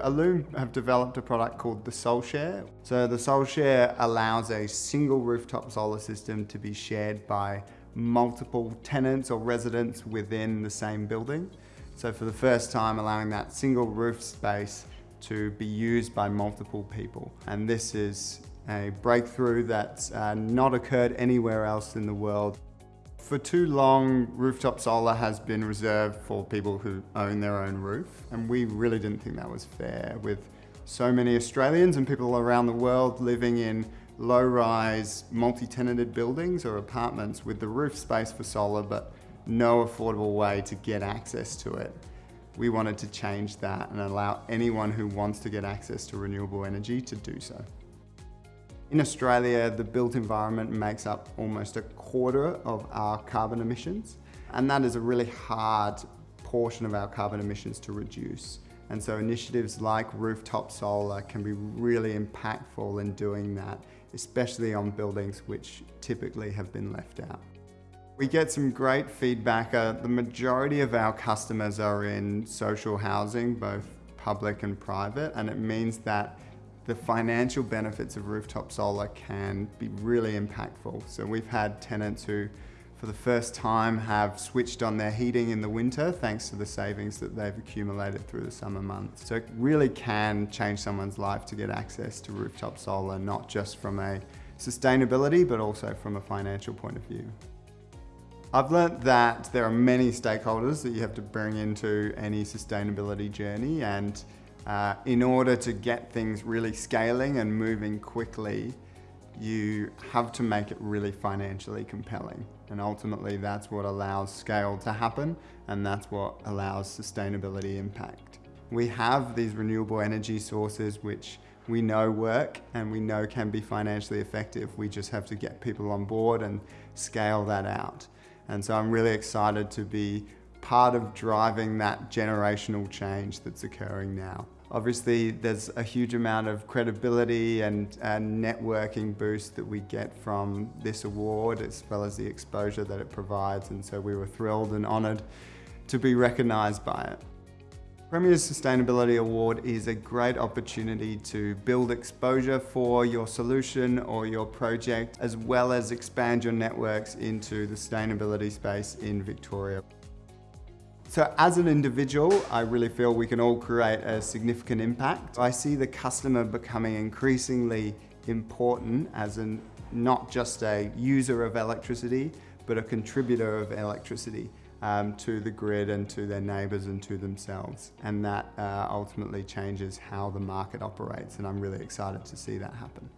Allume have developed a product called the SolShare. So the SolShare allows a single rooftop solar system to be shared by multiple tenants or residents within the same building. So for the first time, allowing that single roof space to be used by multiple people. And this is a breakthrough that's uh, not occurred anywhere else in the world. For too long, rooftop solar has been reserved for people who own their own roof, and we really didn't think that was fair with so many Australians and people around the world living in low-rise, multi-tenanted buildings or apartments with the roof space for solar, but no affordable way to get access to it. We wanted to change that and allow anyone who wants to get access to renewable energy to do so. In Australia, the built environment makes up almost a quarter of our carbon emissions, and that is a really hard portion of our carbon emissions to reduce. And so initiatives like rooftop solar can be really impactful in doing that, especially on buildings which typically have been left out. We get some great feedback. Uh, the majority of our customers are in social housing, both public and private, and it means that the financial benefits of rooftop solar can be really impactful. So we've had tenants who for the first time have switched on their heating in the winter thanks to the savings that they've accumulated through the summer months. So it really can change someone's life to get access to rooftop solar, not just from a sustainability, but also from a financial point of view. I've learnt that there are many stakeholders that you have to bring into any sustainability journey and uh, in order to get things really scaling and moving quickly, you have to make it really financially compelling. And ultimately that's what allows scale to happen and that's what allows sustainability impact. We have these renewable energy sources which we know work and we know can be financially effective. We just have to get people on board and scale that out. And so I'm really excited to be part of driving that generational change that's occurring now. Obviously, there's a huge amount of credibility and, and, networking boost that we get from this award, as well as the exposure that it provides. And so we were thrilled and honoured to be recognised by it. Premier's Sustainability Award is a great opportunity to build exposure for your solution or your project, as well as expand your networks into the sustainability space in Victoria. So as an individual, I really feel we can all create a significant impact. I see the customer becoming increasingly important as an not just a user of electricity, but a contributor of electricity um, to the grid and to their neighbours and to themselves. And that uh, ultimately changes how the market operates and I'm really excited to see that happen.